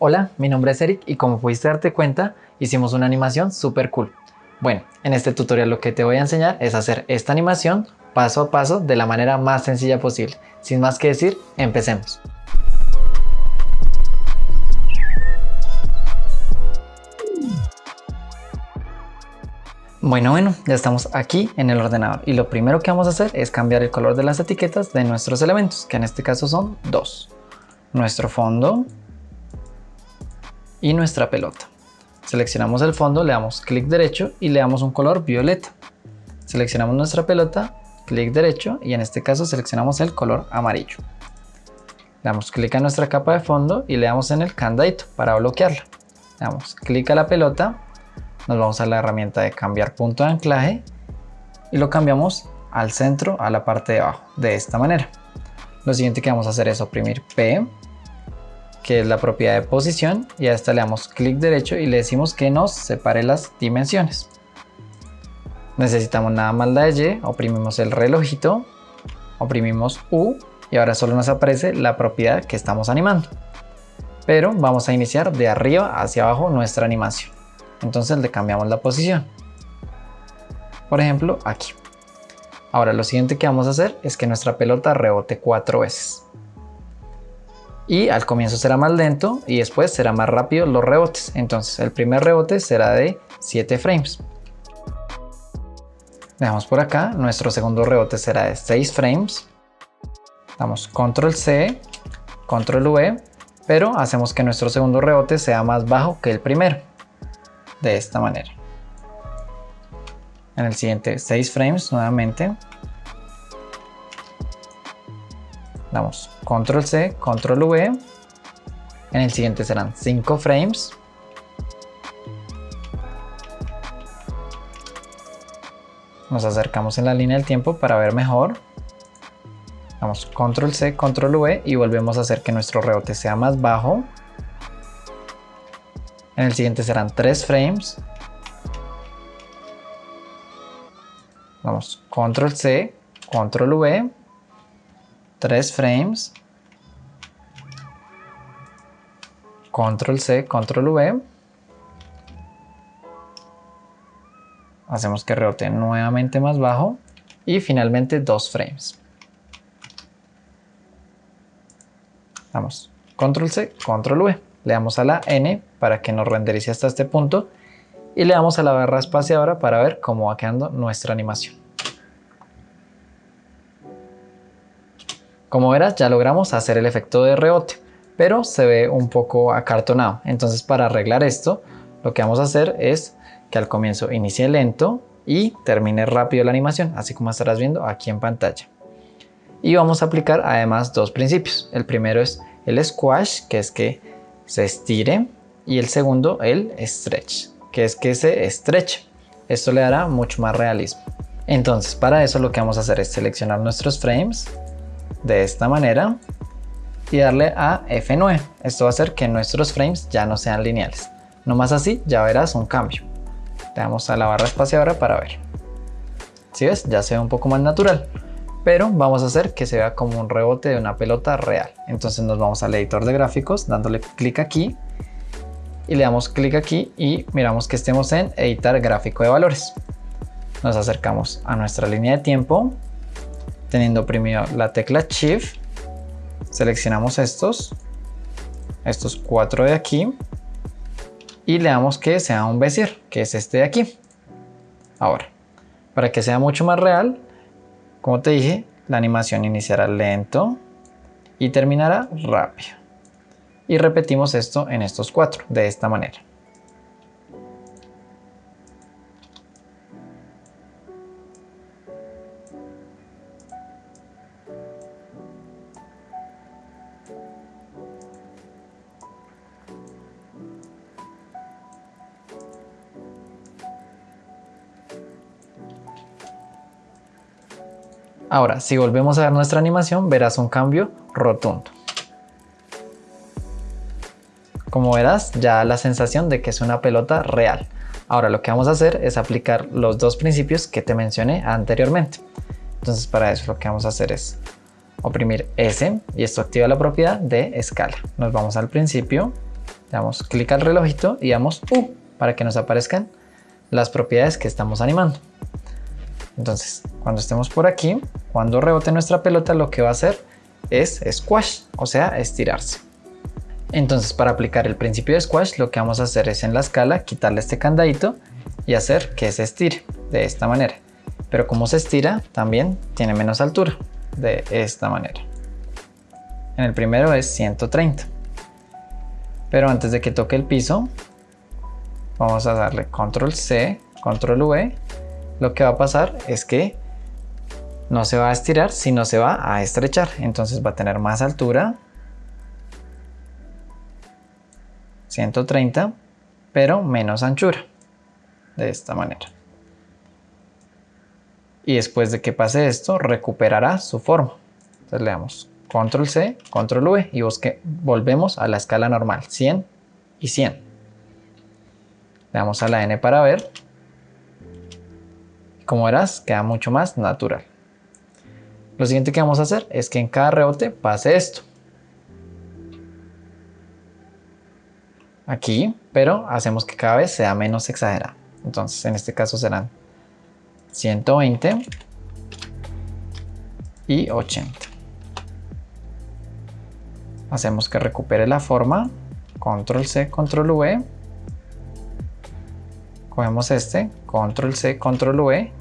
Hola, mi nombre es Eric y como pudiste darte cuenta, hicimos una animación súper cool. Bueno, en este tutorial lo que te voy a enseñar es hacer esta animación paso a paso de la manera más sencilla posible. Sin más que decir, empecemos. Bueno, bueno, ya estamos aquí en el ordenador y lo primero que vamos a hacer es cambiar el color de las etiquetas de nuestros elementos, que en este caso son dos. Nuestro fondo y nuestra pelota. Seleccionamos el fondo, le damos clic derecho y le damos un color violeta. Seleccionamos nuestra pelota, clic derecho y en este caso seleccionamos el color amarillo. Le damos clic a nuestra capa de fondo y le damos en el candadito para bloquearla. Le damos clic a la pelota nos vamos a la herramienta de cambiar punto de anclaje y lo cambiamos al centro, a la parte de abajo, de esta manera. Lo siguiente que vamos a hacer es oprimir P, que es la propiedad de posición, y a esta le damos clic derecho y le decimos que nos separe las dimensiones. Necesitamos nada más la de Y, oprimimos el relojito, oprimimos U y ahora solo nos aparece la propiedad que estamos animando. Pero vamos a iniciar de arriba hacia abajo nuestra animación entonces le cambiamos la posición. Por ejemplo, aquí. Ahora lo siguiente que vamos a hacer es que nuestra pelota rebote cuatro veces. Y al comienzo será más lento y después será más rápido los rebotes. Entonces el primer rebote será de 7 frames. Dejamos por acá, nuestro segundo rebote será de 6 frames. Damos control C, control V, pero hacemos que nuestro segundo rebote sea más bajo que el primero de esta manera. En el siguiente 6 frames nuevamente. Damos control C, control V. En el siguiente serán 5 frames. Nos acercamos en la línea del tiempo para ver mejor. Damos control C, control V y volvemos a hacer que nuestro rebote sea más bajo en el siguiente serán 3 frames. Vamos, control C, control V, 3 frames. Control C, control V. Hacemos que rebote nuevamente más bajo y finalmente 2 frames. Vamos, control C, control V. Le damos a la N para que nos renderice hasta este punto y le damos a la barra espaciadora para ver cómo va quedando nuestra animación. Como verás ya logramos hacer el efecto de rebote, pero se ve un poco acartonado. Entonces para arreglar esto lo que vamos a hacer es que al comienzo inicie lento y termine rápido la animación, así como estarás viendo aquí en pantalla. Y vamos a aplicar además dos principios. El primero es el squash, que es que se estire y el segundo el stretch, que es que se estreche. Esto le dará mucho más realismo. Entonces para eso lo que vamos a hacer es seleccionar nuestros frames de esta manera y darle a F9. Esto va a hacer que nuestros frames ya no sean lineales. No más así ya verás un cambio. Le damos a la barra espaciadora para ver. Si ves, ya se ve un poco más natural. Pero vamos a hacer que se vea como un rebote de una pelota real. Entonces nos vamos al editor de gráficos dándole clic aquí y le damos clic aquí y miramos que estemos en editar gráfico de valores. Nos acercamos a nuestra línea de tiempo, teniendo oprimido la tecla Shift, seleccionamos estos, estos cuatro de aquí y le damos que sea un Bezier, que es este de aquí. Ahora, para que sea mucho más real, como te dije, la animación iniciará lento y terminará rápido y repetimos esto en estos cuatro de esta manera. Ahora, si volvemos a ver nuestra animación, verás un cambio rotundo. Como verás, ya la sensación de que es una pelota real. Ahora lo que vamos a hacer es aplicar los dos principios que te mencioné anteriormente. Entonces para eso lo que vamos a hacer es oprimir S y esto activa la propiedad de escala. Nos vamos al principio, damos clic al relojito y damos U para que nos aparezcan las propiedades que estamos animando. Entonces, cuando estemos por aquí, cuando rebote nuestra pelota, lo que va a hacer es squash, o sea, estirarse. Entonces, para aplicar el principio de squash, lo que vamos a hacer es en la escala quitarle este candadito y hacer que se estire de esta manera. Pero como se estira, también tiene menos altura, de esta manera. En el primero es 130. Pero antes de que toque el piso, vamos a darle control C, control V. Lo que va a pasar es que no se va a estirar, sino se va a estrechar. Entonces va a tener más altura. 130, pero menos anchura. De esta manera. Y después de que pase esto, recuperará su forma. Entonces le damos control C, control V y busque, volvemos a la escala normal, 100 y 100. Le damos a la N para ver. Como verás, queda mucho más natural. Lo siguiente que vamos a hacer es que en cada rebote pase esto. Aquí, pero hacemos que cada vez sea menos exagerado. Entonces en este caso serán 120 y 80. Hacemos que recupere la forma, control C, control V. Cogemos este, control C, control V.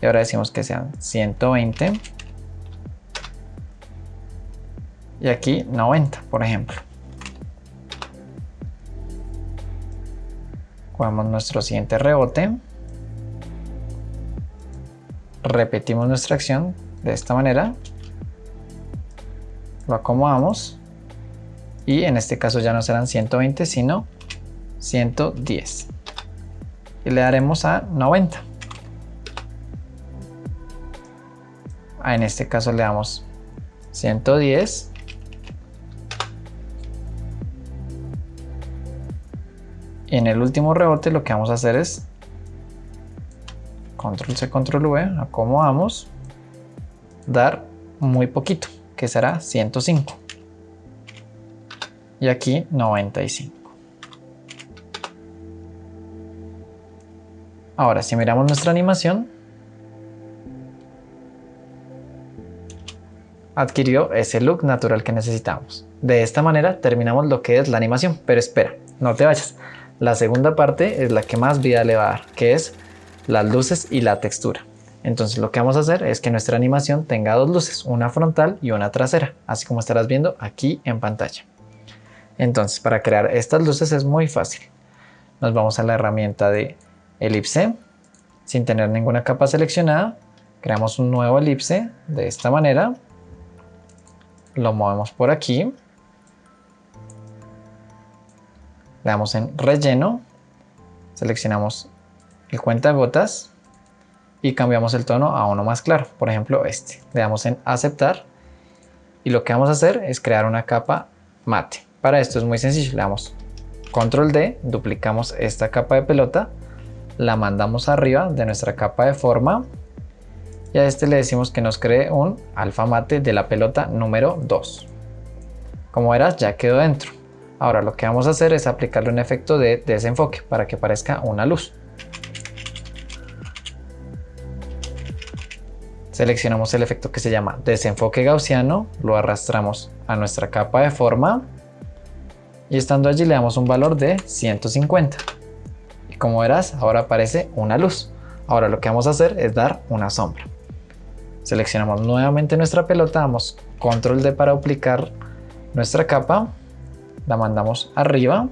Y ahora decimos que sean 120 y aquí 90, por ejemplo. Cogemos nuestro siguiente rebote. Repetimos nuestra acción de esta manera. Lo acomodamos. Y en este caso ya no serán 120, sino 110. Y le daremos a 90. Ah, en este caso le damos 110 Y en el último rebote lo que vamos a hacer es control C, control V, acomodamos, dar muy poquito, que será 105. Y aquí 95. Ahora, si miramos nuestra animación, adquirió ese look natural que necesitamos. De esta manera terminamos lo que es la animación, pero espera, no te vayas. La segunda parte es la que más vida le va a dar, que es las luces y la textura. Entonces lo que vamos a hacer es que nuestra animación tenga dos luces, una frontal y una trasera, así como estarás viendo aquí en pantalla. Entonces para crear estas luces es muy fácil. Nos vamos a la herramienta de elipse, sin tener ninguna capa seleccionada, creamos un nuevo elipse de esta manera, lo movemos por aquí. Le damos en relleno, seleccionamos el cuenta gotas y cambiamos el tono a uno más claro, por ejemplo este. Le damos en aceptar y lo que vamos a hacer es crear una capa mate. Para esto es muy sencillo, le damos control D, duplicamos esta capa de pelota, la mandamos arriba de nuestra capa de forma y a este le decimos que nos cree un alfa mate de la pelota número 2. Como verás ya quedó dentro. Ahora lo que vamos a hacer es aplicarle un efecto de desenfoque para que parezca una luz. Seleccionamos el efecto que se llama desenfoque gaussiano, lo arrastramos a nuestra capa de forma y estando allí le damos un valor de 150. Como verás, ahora aparece una luz. Ahora lo que vamos a hacer es dar una sombra. Seleccionamos nuevamente nuestra pelota, damos control D para aplicar nuestra capa la mandamos arriba.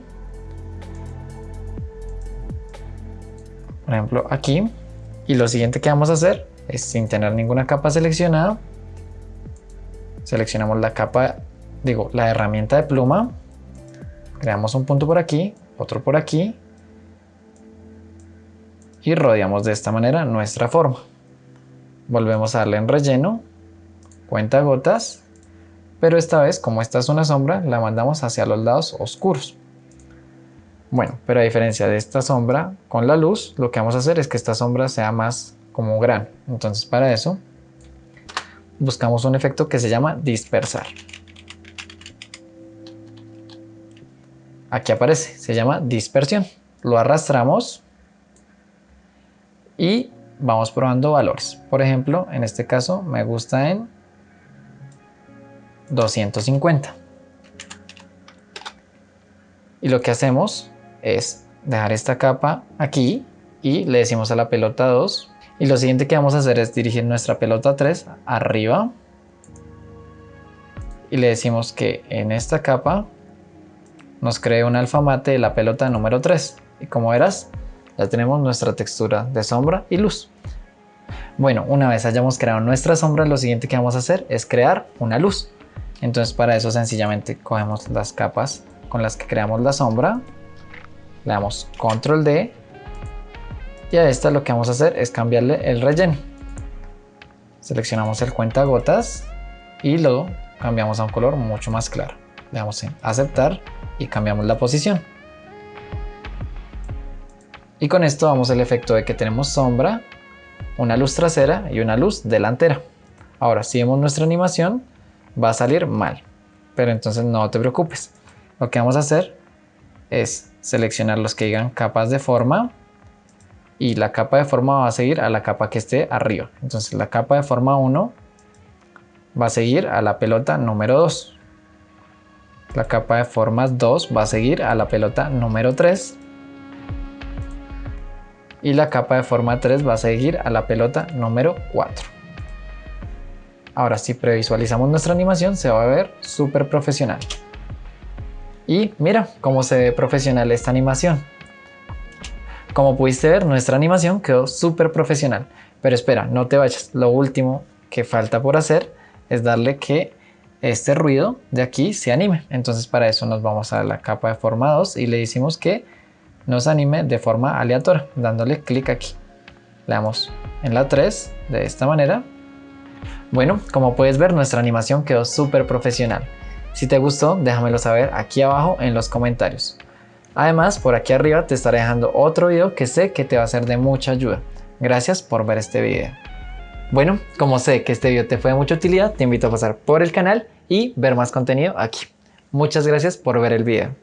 Por ejemplo, aquí. Y lo siguiente que vamos a hacer es sin tener ninguna capa seleccionada. Seleccionamos la capa, digo, la herramienta de pluma. Creamos un punto por aquí, otro por aquí. Y rodeamos de esta manera nuestra forma. Volvemos a darle en relleno, cuenta gotas pero esta vez como esta es una sombra la mandamos hacia los lados oscuros. Bueno, pero a diferencia de esta sombra con la luz, lo que vamos a hacer es que esta sombra sea más como gran. Entonces para eso buscamos un efecto que se llama dispersar. aquí aparece, se llama dispersión. Lo arrastramos y vamos probando valores. Por ejemplo, en este caso me gusta en 250. Y lo que hacemos es dejar esta capa aquí y le decimos a la pelota 2. Y lo siguiente que vamos a hacer es dirigir nuestra pelota 3 arriba. Y le decimos que en esta capa nos cree un alfamate de la pelota número 3. Y como verás, ya tenemos nuestra textura de sombra y luz. Bueno, una vez hayamos creado nuestra sombra, lo siguiente que vamos a hacer es crear una luz. Entonces para eso sencillamente cogemos las capas con las que creamos la sombra, le damos control D y a esta lo que vamos a hacer es cambiarle el relleno. Seleccionamos el cuentagotas y lo cambiamos a un color mucho más claro. Le damos en aceptar y cambiamos la posición. Y con esto damos el efecto de que tenemos sombra, una luz trasera y una luz delantera. Ahora, si vemos nuestra animación, va a salir mal. Pero entonces no te preocupes. Lo que vamos a hacer es seleccionar los que digan capas de forma y la capa de forma va a seguir a la capa que esté arriba. Entonces la capa de forma 1 va a seguir a la pelota número 2. La capa de formas 2 va a seguir a la pelota número 3 y la capa de forma 3 va a seguir a la pelota número 4. Ahora si previsualizamos nuestra animación se va a ver súper profesional. Y mira cómo se ve profesional esta animación. Como pudiste ver, nuestra animación quedó súper profesional. Pero espera, no te vayas. Lo último que falta por hacer es darle que este ruido de aquí se anime. Entonces para eso nos vamos a la capa de forma 2 y le decimos que nos anime de forma aleatoria, dándole clic aquí. Le damos en la 3 de esta manera. Bueno, como puedes ver nuestra animación quedó súper profesional. Si te gustó, déjamelo saber aquí abajo en los comentarios. Además, por aquí arriba te estaré dejando otro video que sé que te va a ser de mucha ayuda. Gracias por ver este video. Bueno, como sé que este video te fue de mucha utilidad, te invito a pasar por el canal y ver más contenido aquí. Muchas gracias por ver el video.